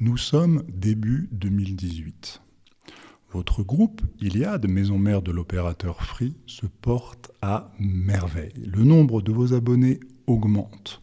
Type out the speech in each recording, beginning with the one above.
Nous sommes début 2018. Votre groupe, Iliad, maison mère de l'opérateur Free, se porte à merveille. Le nombre de vos abonnés augmente.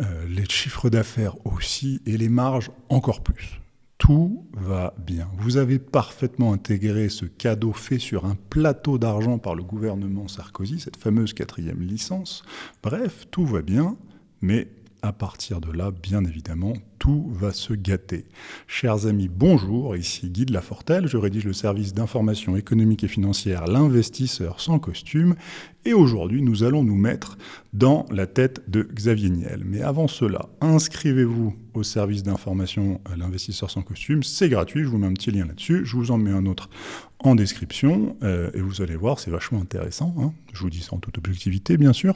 Euh, les chiffres d'affaires aussi et les marges encore plus. Tout va bien. Vous avez parfaitement intégré ce cadeau fait sur un plateau d'argent par le gouvernement Sarkozy, cette fameuse quatrième licence. Bref, tout va bien, mais à partir de là, bien évidemment, tout va se gâter. Chers amis, bonjour, ici Guy de Lafortelle, je rédige le service d'information économique et financière L'investisseur sans costume, et aujourd'hui nous allons nous mettre dans la tête de Xavier Niel. Mais avant cela, inscrivez-vous au service d'information L'investisseur sans costume, c'est gratuit, je vous mets un petit lien là-dessus, je vous en mets un autre en description, euh, et vous allez voir, c'est vachement intéressant, hein. je vous dis ça en toute objectivité bien sûr.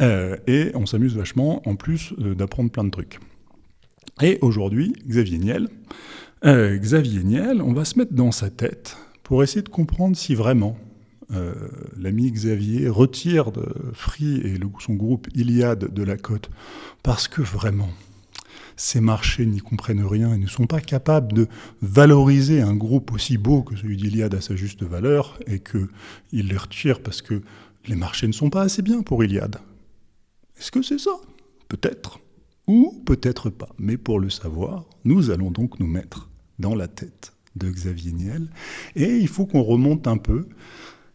Euh, et on s'amuse vachement, en plus euh, d'apprendre plein de trucs. Et aujourd'hui, Xavier Niel, euh, Xavier Niel, on va se mettre dans sa tête pour essayer de comprendre si vraiment l'ami Xavier retire de Free et son groupe Iliad de la cote, parce que vraiment, ces marchés n'y comprennent rien et ne sont pas capables de valoriser un groupe aussi beau que celui d'Iliad à sa juste valeur, et qu'ils les retirent parce que les marchés ne sont pas assez bien pour Iliad. Est-ce que c'est ça? Peut-être. Ou peut-être pas. Mais pour le savoir, nous allons donc nous mettre dans la tête de Xavier Niel. Et il faut qu'on remonte un peu.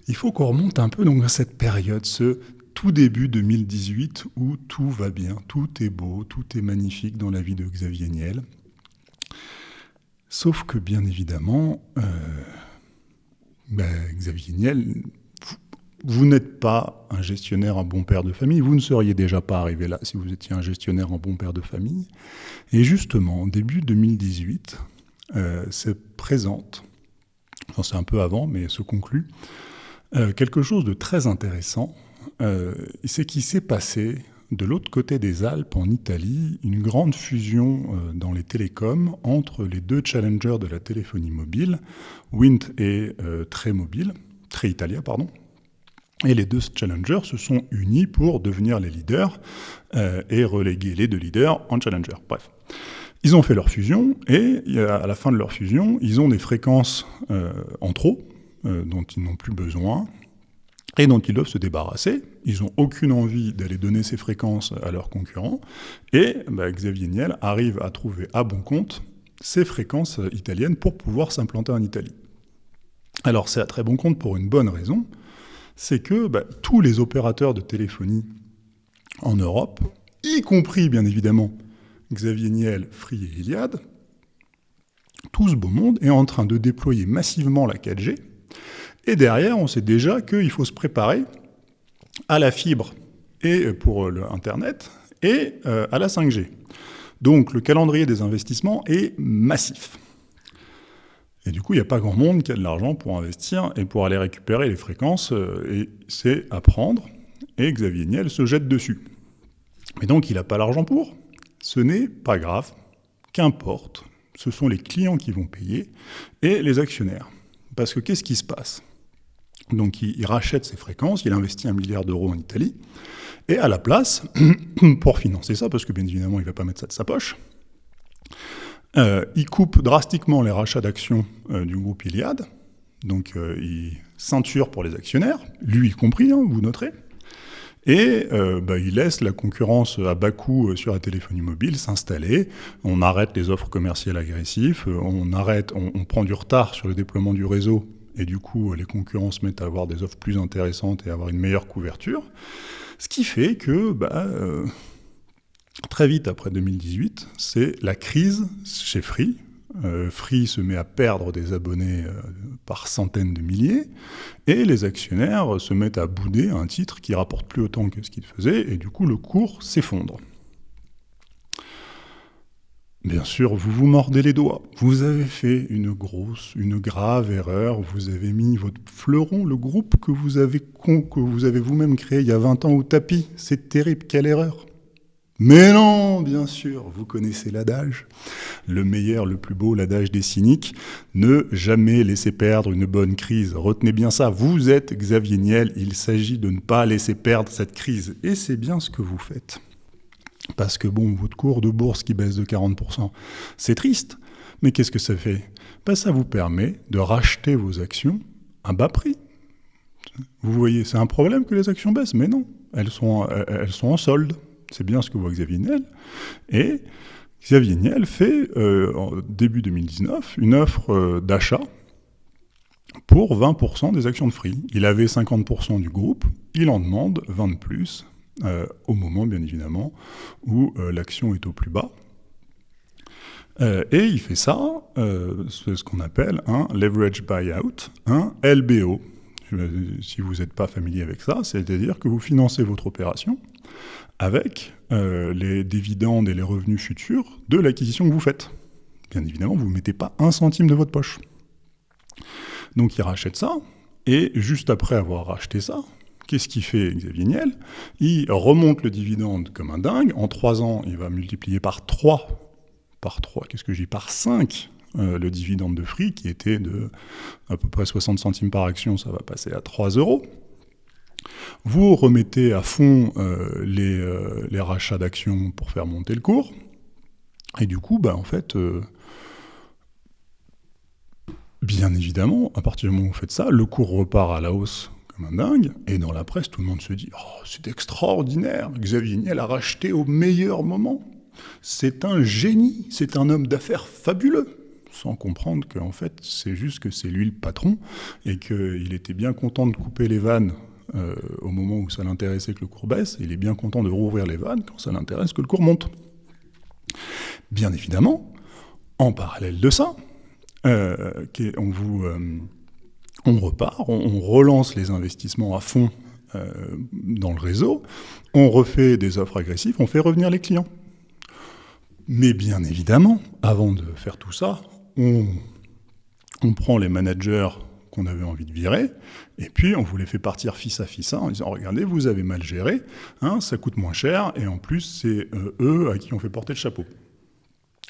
Il faut qu'on remonte un peu donc cette période, ce tout début 2018 où tout va bien, tout est beau, tout est magnifique dans la vie de Xavier Niel. Sauf que bien évidemment, euh, ben, Xavier Niel vous n'êtes pas un gestionnaire, un bon père de famille, vous ne seriez déjà pas arrivé là si vous étiez un gestionnaire, un bon père de famille. Et justement, début 2018, euh, se présente, enfin c'est un peu avant, mais se conclut, euh, quelque chose de très intéressant. Euh, c'est qu'il s'est passé de l'autre côté des Alpes, en Italie, une grande fusion dans les télécoms entre les deux challengers de la téléphonie mobile, Wind et Très Mobile, Italia, pardon, et les deux challengers se sont unis pour devenir les leaders euh, et reléguer les deux leaders en challenger. Bref. Ils ont fait leur fusion et à la fin de leur fusion, ils ont des fréquences euh, en trop euh, dont ils n'ont plus besoin et dont ils doivent se débarrasser. Ils n'ont aucune envie d'aller donner ces fréquences à leurs concurrents. Et bah, Xavier Niel arrive à trouver à bon compte ces fréquences italiennes pour pouvoir s'implanter en Italie. Alors c'est à très bon compte pour une bonne raison, c'est que bah, tous les opérateurs de téléphonie en Europe, y compris bien évidemment Xavier Niel, Free et Iliad, tout ce beau monde est en train de déployer massivement la 4G, et derrière on sait déjà qu'il faut se préparer à la fibre et pour l'Internet et euh, à la 5G. Donc le calendrier des investissements est massif. Et du coup, il n'y a pas grand monde qui a de l'argent pour investir et pour aller récupérer les fréquences, euh, et c'est à prendre. Et Xavier Niel se jette dessus. Mais donc, il n'a pas l'argent pour. Ce n'est pas grave. Qu'importe. Ce sont les clients qui vont payer et les actionnaires. Parce que qu'est-ce qui se passe? Donc, il, il rachète ses fréquences, il investit un milliard d'euros en Italie, et à la place, pour financer ça, parce que bien évidemment, il ne va pas mettre ça de sa poche, euh, il coupe drastiquement les rachats d'actions euh, du groupe Iliad, donc euh, il ceinture pour les actionnaires, lui y compris, hein, vous noterez, et bah, il laisse la concurrence à bas coût sur la téléphonie mobile s'installer, on arrête les offres commerciales agressives, on, arrête, on, prend du retard sur le déploiement du réseau, et du coup les concurrents se mettent à avoir des offres plus intéressantes et à avoir une meilleure couverture, ce qui fait que... Bah, Très vite après 2018, c'est la crise chez Free. Euh, Free se met à perdre des abonnés euh, par centaines de milliers, et les actionnaires se mettent à bouder un titre qui rapporte plus autant que ce qu'il faisait, et du coup le cours s'effondre. Bien sûr, vous vous mordez les doigts. Vous avez fait une grosse, une grave erreur. Vous avez mis votre fleuron, le groupe que vous avez que vous avez vous-même créé il y a 20 ans au tapis. C'est terrible, quelle erreur mais non, bien sûr, vous connaissez l'adage. Le meilleur, le plus beau, l'adage des cyniques. Ne jamais laisser perdre une bonne crise. Retenez bien ça, vous êtes Xavier Niel, il s'agit de ne pas laisser perdre cette crise. Et c'est bien ce que vous faites. parce que bon, votre cours de bourse qui baisse de 40%, c'est triste. Mais qu'est-ce que ça fait? Ben, Ça vous permet de racheter vos actions à bas prix. Vous voyez, c'est un problème que les actions baissent, mais non, elles sont, elles sont en solde. C'est bien ce que voit Xavier Niel. Et Xavier Niel fait, euh, début 2019, une offre euh, d'achat pour 20% des actions de Free. Il avait 50% du groupe, il en demande 20 de plus, euh, au moment, bien évidemment, où l'action est au plus bas. et il fait ça, c'est ce qu'on appelle un leverage buyout, un LBO. Si vous n'êtes pas familier avec ça, c'est-à-dire que vous financez votre opération avec euh, les dividendes et les revenus futurs de l'acquisition que vous faites. Bien évidemment, vous ne mettez pas un centime de votre poche. Donc il rachète ça, et juste après avoir racheté ça, qu'est-ce qu'il fait Xavier Niel? Il remonte le dividende comme un dingue. En trois ans, il va multiplier par 3, par 3, qu'est-ce que j'ai Par 5 euh, le dividende de Free, qui était de à peu près 60 centimes par action, ça va passer à 3 euros. Vous remettez à fond euh, euh, les, rachats d'actions pour faire monter le cours. Et du coup, bah, en fait, euh, bien évidemment, à partir du moment où vous faites ça, le cours repart à la hausse comme un dingue. Et dans la presse, tout le monde se dit Oh, c'est extraordinaire Xavier Niel a racheté au meilleur moment. C'est un génie, c'est un homme d'affaires fabuleux sans comprendre qu'en fait, c'est juste que c'est lui le patron et qu'il était bien content de couper les vannes euh, au moment où ça l'intéressait que le cours baisse, il est bien content de rouvrir les vannes quand ça l'intéresse que le cours monte. Bien évidemment, en parallèle de ça, euh, euh, on repart, on, relance les investissements à fond dans le réseau, on refait des offres agressives, on fait revenir les clients. Mais bien évidemment, avant de faire tout ça, on prend les managers qu'on avait envie de virer, et puis on vous les fait partir fils à fils en disant regardez, vous avez mal géré, hein, ça coûte moins cher, et en plus c'est euh, eux à qui on fait porter le chapeau.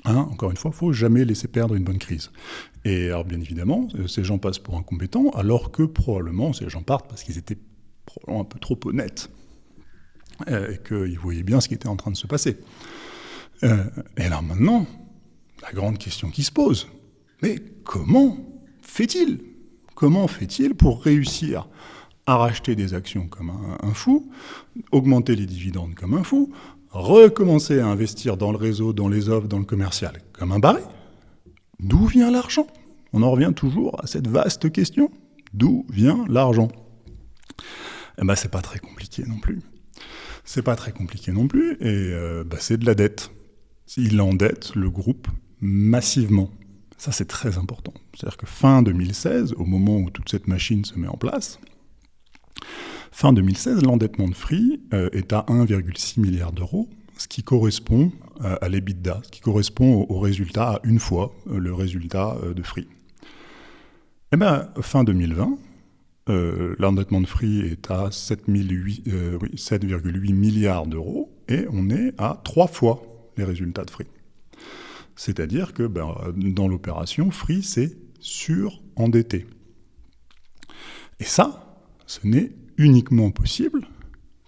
Hein, encore une fois, il faut jamais laisser perdre une bonne crise. Et alors bien évidemment, euh, ces gens passent pour incompétents, alors que probablement ces gens partent parce qu'ils étaient probablement un peu trop honnêtes, euh, et qu'ils voyaient bien ce qui était en train de se passer. et alors maintenant, la grande question qui se pose, mais comment fait-il? Comment fait-il pour réussir à racheter des actions comme un, fou, augmenter les dividendes comme un fou, recommencer à investir dans le réseau, dans les offres, dans le commercial comme un barré D'où vient l'argent? On en revient toujours à cette vaste question. D'où vient l'argent? Eh ben, c'est pas très compliqué non plus. C'est pas très compliqué non plus, et euh, bah, c'est de la dette. Il endette le groupe massivement. Ça, c'est très important. C'est-à-dire que fin 2016, au moment où toute cette machine se met en place, fin 2016, l'endettement de Free euh, est à 1,6 milliard d'euros, ce qui correspond euh, à l'EBITDA, ce qui correspond au, résultat à une fois euh, le résultat de Free. Eh bien, fin 2020, l'endettement de Free est à 7,8 milliards d'euros et on est à trois fois les résultats de Free. C'est-à-dire que ben, dans l'opération, Free s'est surendetté. Et ça, ce n'est uniquement possible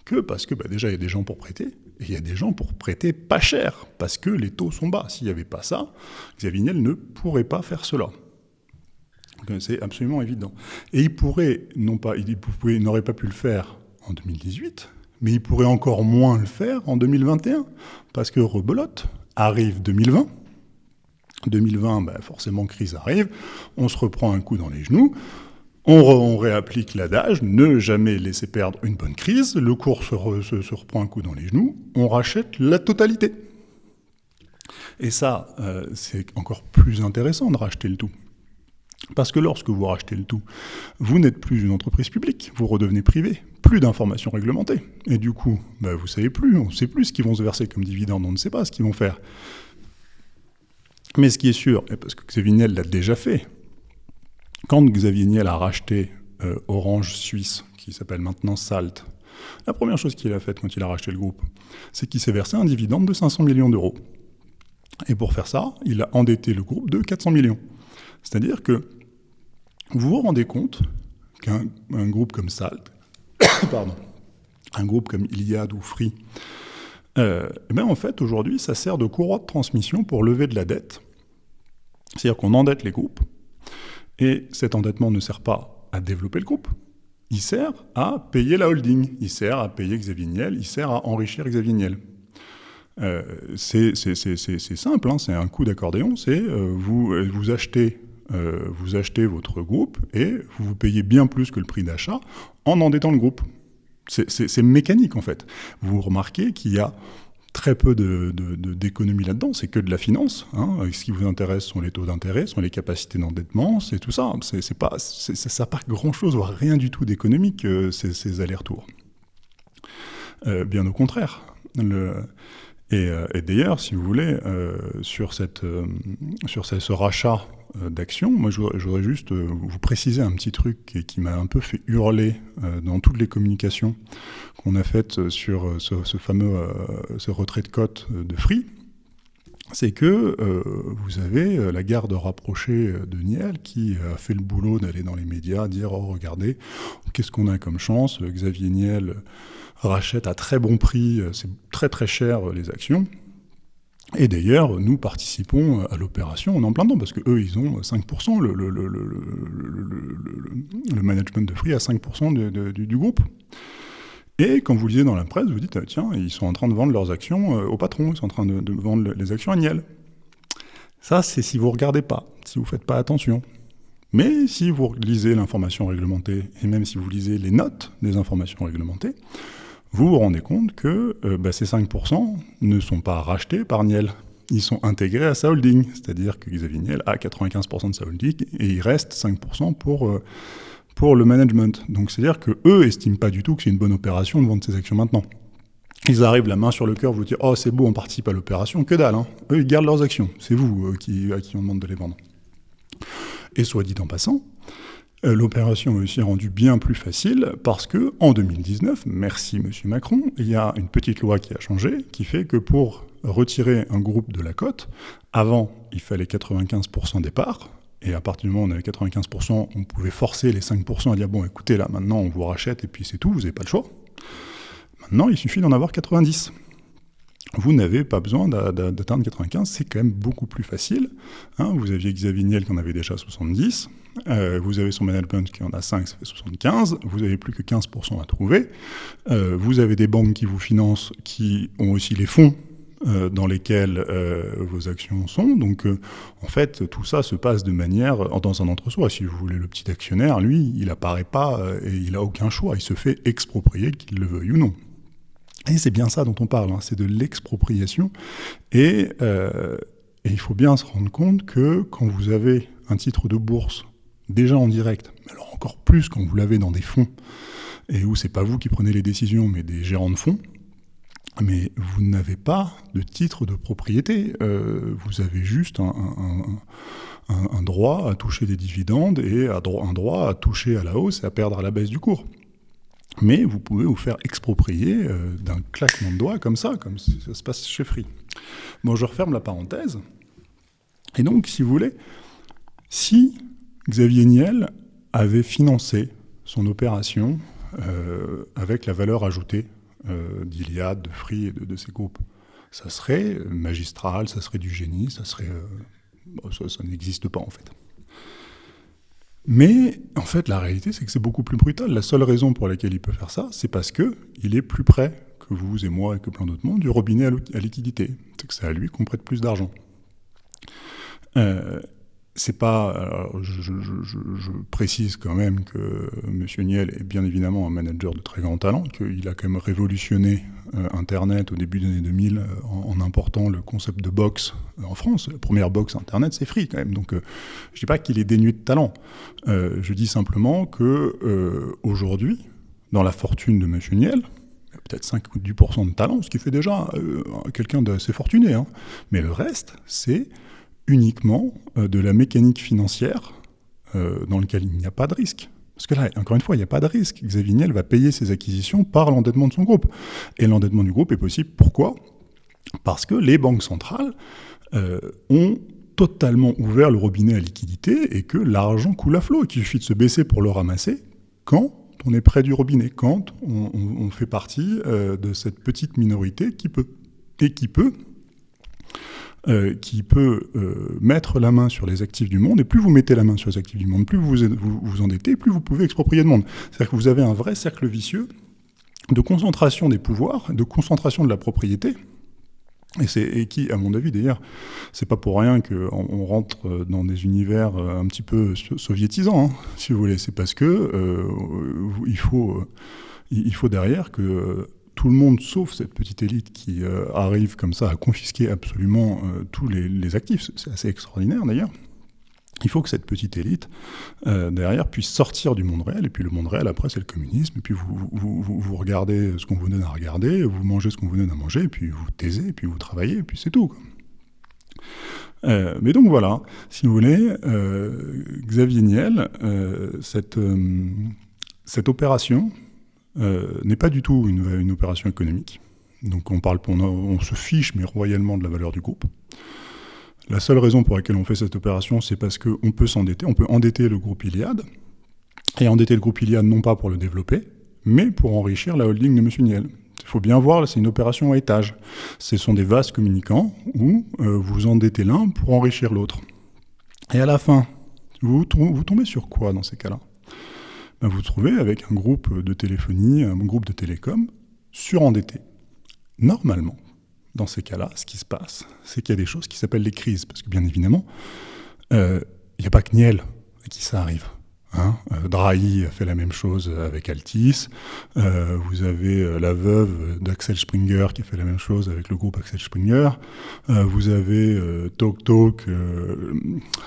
que parce que ben, déjà il y a des gens pour prêter, et il y a des gens pour prêter pas cher, parce que les taux sont bas. S'il n'y avait pas ça, Xavier Niel ne pourrait pas faire cela. C'est absolument évident. Et il pourrait, non pas, il n'aurait pas pu le faire en 2018, mais il pourrait encore moins le faire en 2021, parce que rebelote, arrive 2020, 2020, ben, forcément, crise arrive, on se reprend un coup dans les genoux, on, réapplique l'adage, ne jamais laisser perdre une bonne crise, le cours se, reprend un coup dans les genoux, on rachète la totalité. Et ça, euh, c'est encore plus intéressant de racheter le tout. Parce que lorsque vous rachetez le tout, vous n'êtes plus une entreprise publique, vous redevenez privé, plus d'informations réglementées. Et du coup, ben, vous savez plus, on ne sait plus ce qu'ils vont se verser comme dividende, on ne sait pas ce qu'ils vont faire. Mais ce qui est sûr, et parce que Xavier Niel l'a déjà fait, quand Xavier Niel a racheté euh, Orange Suisse, qui s'appelle maintenant Salt, la première chose qu'il a faite quand il a racheté le groupe, c'est qu'il s'est versé un dividende de 500 millions d'euros. Et pour faire ça, il a endetté le groupe de 400 millions. C'est-à-dire que vous vous rendez compte qu'un groupe comme Salt, pardon, un groupe comme Iliad ou Free, euh, eh ben, en fait, aujourd'hui, ça sert de courroie de transmission pour lever de la dette. C'est-à-dire qu'on endette les groupes, et cet endettement ne sert pas à développer le groupe, il sert à payer la holding, il sert à payer Xavier Niel, il sert à enrichir Xavier Niel. Euh, c'est simple, hein, c'est un coup d'accordéon, c'est euh, vous, vous, achetez, euh, vous achetez votre groupe et vous vous payez bien plus que le prix d'achat en endettant le groupe. C'est mécanique en fait. Vous remarquez qu'il y a très peu d'économie de, là-dedans, c'est que de la finance. Hein. Ce qui vous intéresse sont les taux d'intérêt, sont les capacités d'endettement, c'est tout ça. C'est pas, ça n'a grand-chose, voire rien du tout d'économique, euh, ces, allers-retours. Euh, bien au contraire. Euh, et, d'ailleurs, si vous voulez, euh, sur, cette, euh, sur ce, rachat d'actions, moi j'aurais juste vous préciser un petit truc qui, m'a un peu fait hurler dans toutes les communications qu'on a faites sur ce, fameux ce retrait de cote de Free. C'est que vous avez la garde rapprochée de Niel qui a fait le boulot d'aller dans les médias, dire Oh, regardez, qu'est-ce qu'on a comme chance Xavier Niel rachète à très bon prix, euh, c'est très très cher euh, les actions. Et d'ailleurs, nous participons euh, à l'opération, on est en plein dedans, parce qu'eux, ils ont 5%, le, management de Free a 5% du, groupe. Et quand vous lisez dans la presse, vous dites, tiens, ils sont en train de vendre leurs actions au patron, ils sont en train de, vendre les actions à Niel. Ça, c'est si vous ne regardez pas, si vous ne faites pas attention. Mais si vous lisez l'information réglementée, et même si vous lisez les notes des informations réglementées, vous vous rendez compte que euh, bah, ces 5% ne sont pas rachetés par Niel. Ils sont intégrés à sa holding, c'est-à-dire que Xavier Niel a 95% de sa holding et il reste 5% pour, euh, pour le management. Donc c'est-à-dire qu'eux estiment pas du tout que c'est une bonne opération de vendre ces actions maintenant. Ils arrivent la main sur le cœur, vous dire Oh, c'est beau, on participe à l'opération. Que dalle, hein. Eux, ils gardent leurs actions. C'est vous euh, qui, à qui on demande de les vendre. Et soit dit en passant, l'opération est aussi rendue bien plus facile parce que en 2019, merci Monsieur Macron, il y a une petite loi qui a changé qui fait que pour retirer un groupe de la cote, avant il fallait 95% des parts, et à partir du moment où on avait 95%, on pouvait forcer les 5% à dire bon écoutez là maintenant on vous rachète et puis c'est tout, vous n'avez pas le choix. Maintenant il suffit d'en avoir 90 vous n'avez pas besoin d'atteindre 95, c'est quand même beaucoup plus facile. Hein. vous aviez Xavier Niel qui en avait déjà 70, euh, vous avez son management qui en a 5, ça fait 75, vous n'avez plus que 15% à trouver, euh, vous avez des banques qui vous financent, qui ont aussi les fonds euh, dans lesquels vos actions sont. Donc, en fait, tout ça se passe de manière dans un entre-soi. Si vous voulez, le petit actionnaire, lui, il apparaît pas et il a aucun choix. Il se fait exproprier, qu'il le veuille ou non. Et c'est bien ça dont on parle, hein, c'est de l'expropriation. Et, il faut bien se rendre compte que quand vous avez un titre de bourse déjà en direct, alors encore plus quand vous l'avez dans des fonds, et où c'est pas vous qui prenez les décisions, mais des gérants de fonds, mais vous n'avez pas de titre de propriété. Euh, vous avez juste un, un, droit à toucher des dividendes et un droit à toucher à la hausse et à perdre à la baisse du cours. Mais vous pouvez vous faire exproprier euh, d'un claquement de doigts comme ça, comme ça se passe chez Free. Bon, je referme la parenthèse. Et donc, si vous voulez, si Xavier Niel avait financé son opération euh, avec la valeur ajoutée euh, d'Iliade, de Free et de, ses groupes, ça serait magistral, ça serait du génie, ça serait... ça n'existe pas en fait. Mais en fait, la réalité, c'est que c'est beaucoup plus brutal. La seule raison pour laquelle il peut faire ça, c'est parce qu'il est plus près que vous et moi et que plein d'autres mondes du robinet à liquidité. C'est que c'est à lui qu'on prête plus d'argent. Euh, c'est pas. je, précise quand même que M. Niel est bien évidemment un manager de très grand talent, qu'il a quand même révolutionné euh, Internet au début des années 2000 euh, en, important le concept de box euh, en France. La première box Internet, c'est free quand même. Donc, je ne dis pas qu'il est dénué de talent. je dis simplement que aujourd'hui, dans la fortune de M. Niel, peut-être 5 ou 10% de talent, ce qui fait déjà quelqu'un d'assez fortuné. Hein. Mais le reste, c'est uniquement euh, de la mécanique financière euh, dans laquelle il n'y a pas de risque. Parce que là, encore une fois, il n'y a pas de risque. Xavier Niel va payer ses acquisitions par l'endettement de son groupe. Et l'endettement du groupe est possible. Pourquoi? Parce que les banques centrales euh, ont totalement ouvert le robinet à liquidité et que l'argent coule à flot et qu'il suffit de se baisser pour le ramasser quand on est près du robinet, quand on, fait partie de cette petite minorité qui peut. et qui peut, euh, qui peut euh, mettre la main sur les actifs du monde, et plus vous mettez la main sur les actifs du monde, plus vous vous, endettez, plus vous pouvez exproprier de monde. C'est-à-dire que vous avez un vrai cercle vicieux de concentration des pouvoirs, de concentration de la propriété, et, c'est, qui, à mon avis, d'ailleurs, c'est pas pour rien qu'on on rentre dans des univers euh, un petit peu soviétisants, hein, si vous voulez. C'est parce que il, faut, il faut derrière que tout le monde, sauf cette petite élite qui euh, arrive comme ça à confisquer absolument euh, tous les, actifs, c'est assez extraordinaire d'ailleurs, il faut que cette petite élite, euh, derrière, puisse sortir du monde réel. Et puis le monde réel, après, c'est le communisme. Et puis vous, vous, vous, regardez ce qu'on vous donne à regarder, vous mangez ce qu'on vous donne à manger, et puis vous taisez, et puis vous travaillez, et puis c'est tout. Mais donc voilà, si vous voulez, Xavier Niel, cette, cette opération euh, n'est pas du tout une, opération économique. Donc on, parle, on, se fiche, mais royalement, de la valeur du groupe. La seule raison pour laquelle on fait cette opération, c'est parce qu'on peut s'endetter, on peut endetter le groupe Iliad, et endetter le groupe Iliad non pas pour le développer, mais pour enrichir la holding de M. Niel. Il faut bien voir, c'est une opération à étage. Ce sont des vases communicants où euh, vous endettez l'un pour enrichir l'autre. Et à la fin, vous tombez sur quoi dans ces cas-là? Ben Vous vous trouvez avec un groupe de téléphonie, un groupe de télécom surendetté. Normalement, dans ces cas-là, ce qui se passe, c'est qu'il y a des choses qui s'appellent les crises. Parce que bien évidemment, il euh, n'y a pas que Niel à qui ça arrive. Hein euh, Drahi a fait la même chose avec Altis. Euh, vous avez euh, la veuve d'Axel Springer qui a fait la même chose avec le groupe Axel Springer. Vous avez euh, Talk Talk,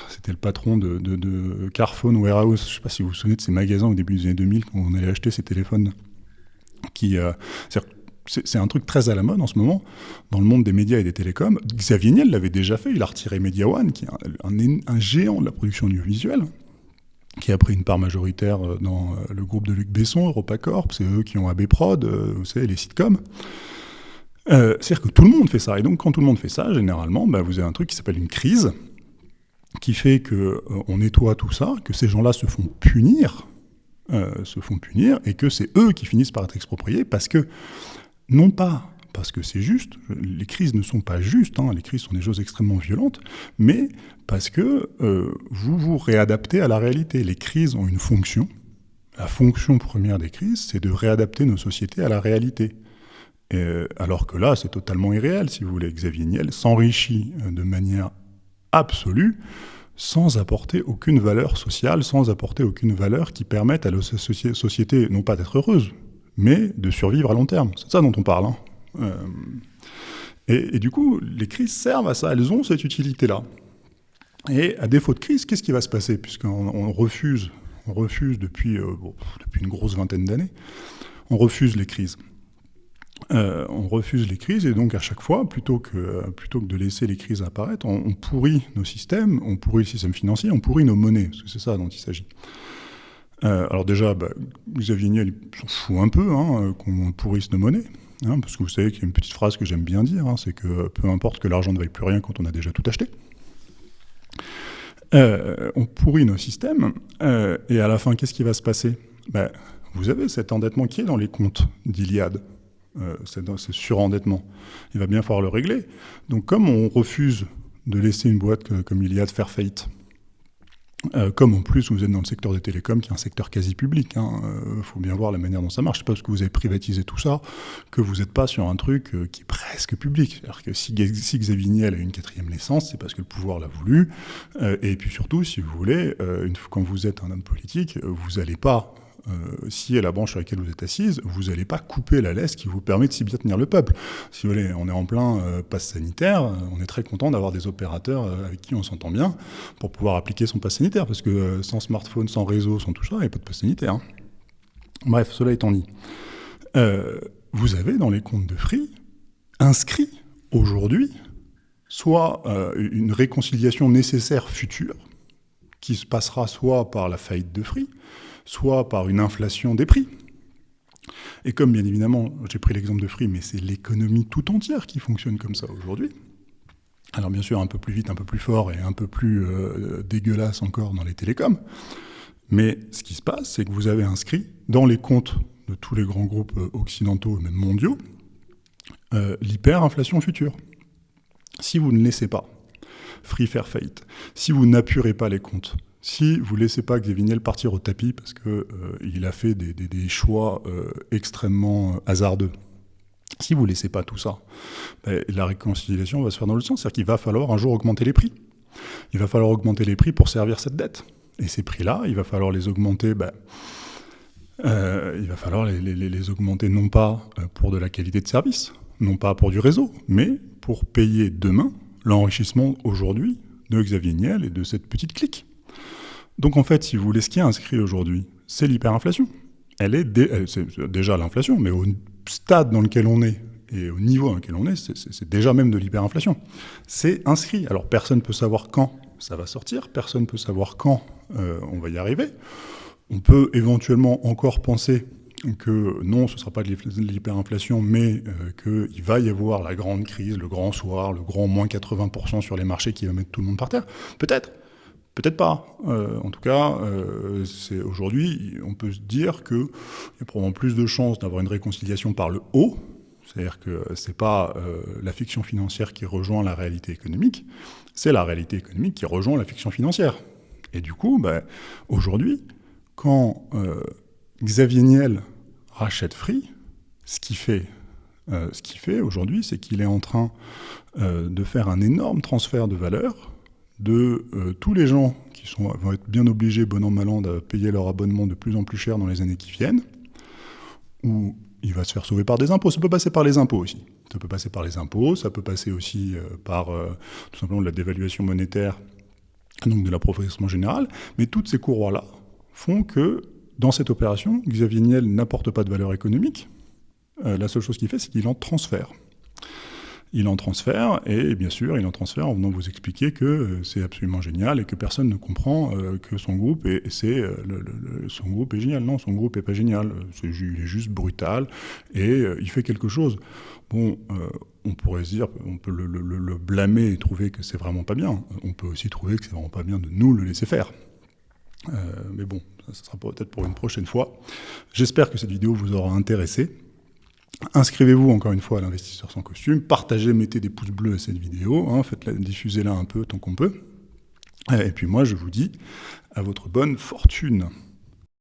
c'était le patron de, Carphone Warehouse. Je ne sais pas si vous vous souvenez de ces magasins au début des années 2000 quand on allait acheter ces téléphones. Qui, c'est un truc très à la mode en ce moment dans le monde des médias et des télécoms. Xavier Niel l'avait déjà fait, il a retiré Media One, qui est un géant de la production audiovisuelle, qui a pris une part majoritaire dans le groupe de Luc Besson, EuropaCorp, c'est eux qui ont AB Prod, vous savez, les sitcoms. Euh, C'est-à-dire que tout le monde fait ça. Et donc, quand tout le monde fait ça, généralement, bah, vous avez un truc qui s'appelle une crise, qui fait qu'on euh, nettoie tout ça, que ces gens-là se font punir, euh, se font punir, et que c'est eux qui finissent par être expropriés, parce que non pas parce que c'est juste, les crises ne sont pas justes, hein, les crises sont des choses extrêmement violentes, mais parce que euh, vous vous réadaptez à la réalité. Les crises ont une fonction. La fonction première des crises, c'est de réadapter nos sociétés à la réalité. Et, alors que là, c'est totalement irréel, si vous voulez. Xavier Niel s'enrichit de manière absolue sans apporter aucune valeur sociale, sans apporter aucune valeur qui permette à la société, non pas d'être heureuse, mais de survivre à long terme. C'est ça dont on parle. Hein. Euh, et, du coup, les crises servent à ça, elles ont cette utilité-là. Et à défaut de crise, qu'est-ce qui va se passer Puisqu'on on refuse, on refuse depuis, euh, depuis une grosse vingtaine d'années, on refuse les crises. Euh, on refuse les crises et donc à chaque fois, plutôt que, plutôt que de laisser les crises apparaître, on, pourrit nos systèmes, on pourrit le système financier, on pourrit nos monnaies, parce que c'est ça dont il s'agit. Alors déjà, bah, Xavier Niel s'en fout un peu hein, qu'on pourrisse nos monnaies, parce que vous savez qu'il y a une petite phrase que j'aime bien dire, hein, c'est que peu importe que l'argent ne vaille plus rien quand on a déjà tout acheté. Euh, on pourrit nos systèmes, euh, et à la fin, qu'est-ce qui va se passer? Ben, Vous avez cet endettement qui est dans les comptes d'Iliade, euh, ce surendettement. Il va bien falloir le régler. Donc comme on refuse de laisser une boîte comme Iliade faire faillite, euh, comme en plus vous êtes dans le secteur des télécoms, qui est un secteur quasi public, il hein, euh, faut bien voir la manière dont ça marche. C'est pas parce que vous avez privatisé tout ça que vous n'êtes pas sur un truc euh, qui est presque public. C'est-à-dire que si, si Xavier Niel a une quatrième naissance, c'est parce que le pouvoir l'a voulu. Euh, et puis surtout, si vous voulez, une, quand vous êtes un homme politique, vous n'allez pas euh, si est la branche sur laquelle vous êtes assise, vous n'allez pas couper la laisse qui vous permet de si bien tenir le peuple. Si vous voulez, on est en plein euh, pass sanitaire, on est très content d'avoir des opérateurs euh, avec qui on s'entend bien pour pouvoir appliquer son pass sanitaire, parce que euh, sans smartphone, sans réseau, sans tout ça, il n'y a pas de pass sanitaire. Hein. Bref, cela étant dit, euh, vous avez dans les comptes de Free inscrit aujourd'hui soit euh, une réconciliation nécessaire future, qui se passera soit par la faillite de Free, soit par une inflation des prix. Et comme bien évidemment, j'ai pris l'exemple de Free, mais c'est l'économie tout entière qui fonctionne comme ça aujourd'hui. Alors bien sûr, un peu plus vite, un peu plus fort et un peu plus euh, dégueulasse encore dans les télécoms. Mais ce qui se passe, c'est que vous avez inscrit dans les comptes de tous les grands groupes occidentaux et même mondiaux euh, l'hyperinflation future. Si vous ne laissez pas Free faire faillite, si vous n'appurez pas les comptes, si vous ne laissez pas Xavier Niel partir au tapis parce qu'il euh, a fait des, choix euh, extrêmement hasardeux, si vous ne laissez pas tout ça, ben, la réconciliation va se faire dans le sens, c'est-à-dire qu'il va falloir un jour augmenter les prix. Il va falloir augmenter les prix pour servir cette dette. Et ces prix-là, il va falloir les augmenter ben, euh, il va falloir les, augmenter non pas euh, pour de la qualité de service, non pas pour du réseau, mais pour payer demain l'enrichissement aujourd'hui de Xavier Niel et de cette petite clique. Donc en fait, si vous voulez, ce qui est inscrit aujourd'hui, c'est l'hyperinflation. Elle est, déjà l'inflation, mais au stade dans lequel on est et au niveau dans lequel on est, c'est déjà même de l'hyperinflation. C'est inscrit. Alors personne ne peut savoir quand ça va sortir, personne ne peut savoir quand euh, on va y arriver. On peut éventuellement encore penser que non, ce ne sera pas de l'hyperinflation, mais euh, qu'il va y avoir la grande crise, le grand soir, le grand moins 80% sur les marchés qui va mettre tout le monde par terre. Peut-être, peut-être pas. Euh, en tout cas, euh, aujourd'hui, on peut se dire qu'il y a probablement plus de chances d'avoir une réconciliation par le haut, c'est-à-dire que ce n'est pas la fiction financière qui rejoint la réalité économique, c'est la réalité économique qui rejoint la fiction financière. Et du coup, ben, aujourd'hui, quand euh, Xavier Niel rachète Free, ce qu'il fait, euh, fait aujourd'hui, c'est qu'il est en train euh, de faire un énorme transfert de valeur de tous les gens qui vont être bien obligés, bon an, mal an, de payer leur abonnement de plus en plus cher dans les années qui viennent, ou il va se faire sauver par des impôts. Ça peut passer par les impôts aussi. Ça peut passer par les impôts, ça peut passer aussi par tout simplement de la dévaluation monétaire, donc de l'approfondissement général, mais toutes ces courroies-là font que dans cette opération, Xavier Niel n'apporte pas de valeur économique. Euh, la seule chose qu'il fait, c'est qu'il en transfère. Il en transfère, et bien sûr, il en transfère en venant vous expliquer que euh, c'est absolument génial et que personne ne comprend euh, que son groupe est, c'est, son groupe est génial. Non, son groupe n'est pas génial. Il est juste brutal et il fait quelque chose. Bon, on pourrait se dire, on peut le, le, blâmer et trouver que c'est vraiment pas bien. On peut aussi trouver que c'est vraiment pas bien de nous le laisser faire. Euh, mais bon, ça, sera peut-être pour une prochaine fois. J'espère que cette vidéo vous aura intéressé. Inscrivez-vous encore une fois à l'investisseur sans costume, partagez, mettez des pouces bleus à cette vidéo, hein, faites-la, diffusez-la un peu tant qu'on peut. Et puis moi, je vous dis à votre bonne fortune.